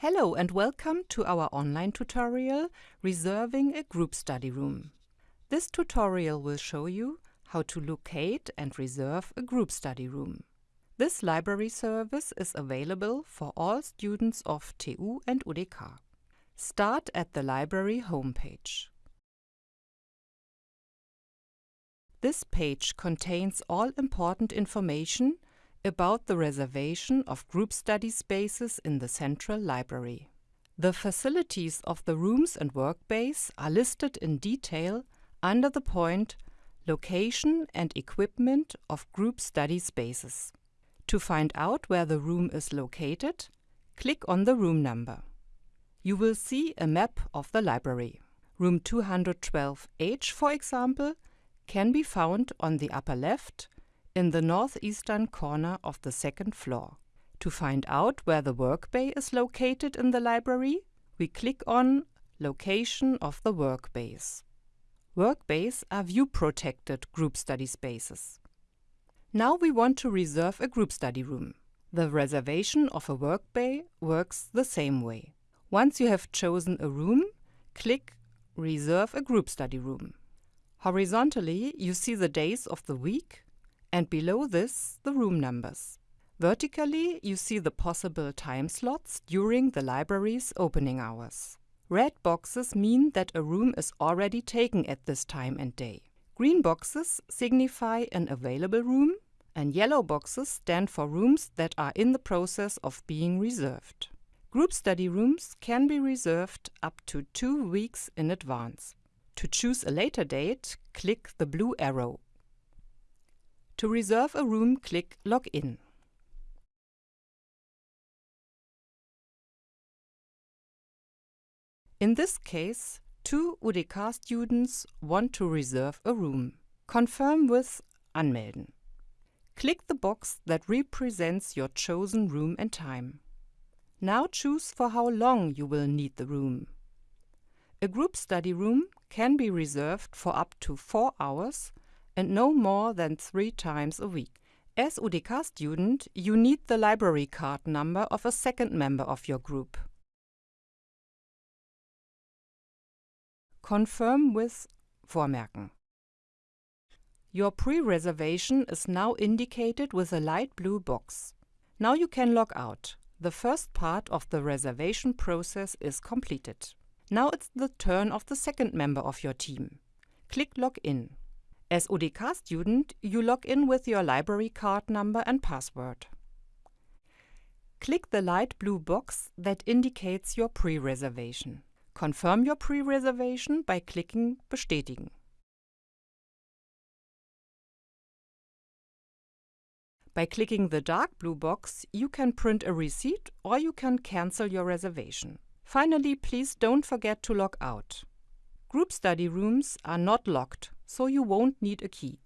Hello and welcome to our online tutorial Reserving a Group Study Room. This tutorial will show you how to locate and reserve a group study room. This library service is available for all students of TU and UDK. Start at the library homepage. This page contains all important information about the reservation of group study spaces in the central library. The facilities of the rooms and work bays are listed in detail under the point Location and Equipment of Group Study Spaces. To find out where the room is located, click on the room number. You will see a map of the library. Room 212H, for example, can be found on the upper left in the northeastern corner of the second floor. To find out where the work bay is located in the library, we click on Location of the work bays. Work bays are view-protected group study spaces. Now we want to reserve a group study room. The reservation of a work bay works the same way. Once you have chosen a room, click Reserve a group study room. Horizontally, you see the days of the week and below this the room numbers. Vertically, you see the possible time slots during the library's opening hours. Red boxes mean that a room is already taken at this time and day. Green boxes signify an available room, and yellow boxes stand for rooms that are in the process of being reserved. Group study rooms can be reserved up to two weeks in advance. To choose a later date, click the blue arrow to reserve a room, click Login. In this case, two UDK students want to reserve a room. Confirm with Anmelden. Click the box that represents your chosen room and time. Now choose for how long you will need the room. A group study room can be reserved for up to 4 hours and no more than three times a week. As UDK student, you need the library card number of a second member of your group. Confirm with Vormerken. Your pre-reservation is now indicated with a light blue box. Now you can log out. The first part of the reservation process is completed. Now it's the turn of the second member of your team. Click Log in. As UDK student, you log in with your library card number and password. Click the light blue box that indicates your pre-reservation. Confirm your pre-reservation by clicking Bestätigen. By clicking the dark blue box, you can print a receipt or you can cancel your reservation. Finally, please don't forget to log out. Group study rooms are not locked, so you won't need a key.